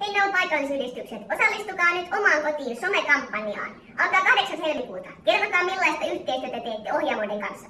Hei ne on paikallisyhdistykset, osallistukaa nyt omaan kotiin somekampanjaan. Alkaa 8. helmikuuta. Kertokaa millaista yhteistyötä teette ohjaamoiden kanssa.